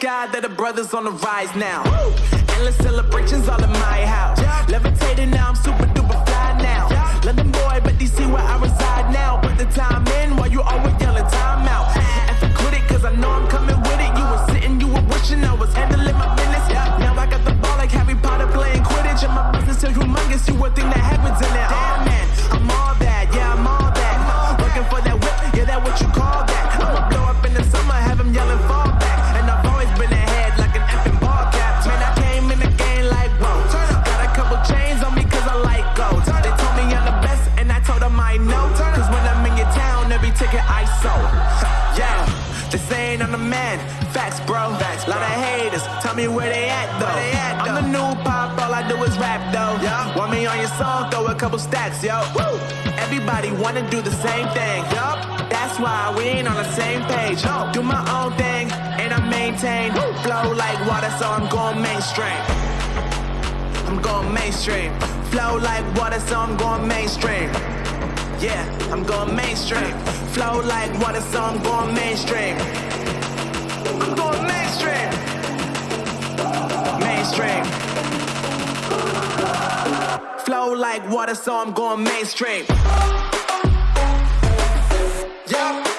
God that the brothers on the rise now. Endless celebrations all in my house. Levitating now, I'm super duper fly now. London boy, but DC where I reside now. Put the time in while you always yelling time out. If I quit it, cause I know I'm coming with it. You were sitting, you were wishing I was handling my business. Now I got the ball like Harry Potter playing Quidditch. And my business is humongous, you would think that they saying I'm the man. Facts, bro. Facts, Lot of haters. Tell me where they at though. they I'm the new pop, all I do is rap though. Yeah. Want me on your song? Throw a couple stacks, yo. Woo. Everybody wanna do the same thing. Yup. That's why we ain't on the same page. No. Do my own thing and I maintain. Flow like water, so I'm going mainstream. I'm going mainstream. Flow like water, so I'm going mainstream. Yeah, I'm going mainstream. Flow like water, so I'm going mainstream. I'm going mainstream. Mainstream. Flow like water, so I'm going mainstream. Yeah.